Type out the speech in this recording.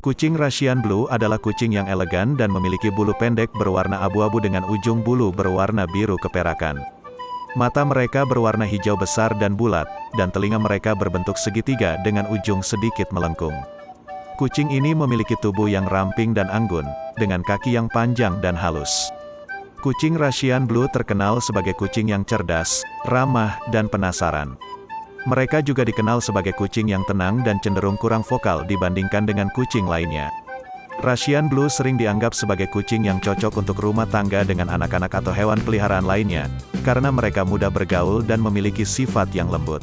Kucing Russian Blue adalah kucing yang elegan dan memiliki bulu pendek berwarna abu-abu dengan ujung bulu berwarna biru keperakan. Mata mereka berwarna hijau besar dan bulat, dan telinga mereka berbentuk segitiga dengan ujung sedikit melengkung. Kucing ini memiliki tubuh yang ramping dan anggun, dengan kaki yang panjang dan halus. Kucing Russian Blue terkenal sebagai kucing yang cerdas, ramah, dan penasaran. Mereka juga dikenal sebagai kucing yang tenang dan cenderung kurang vokal dibandingkan dengan kucing lainnya. Russian Blue sering dianggap sebagai kucing yang cocok untuk rumah tangga dengan anak-anak atau hewan peliharaan lainnya, karena mereka mudah bergaul dan memiliki sifat yang lembut.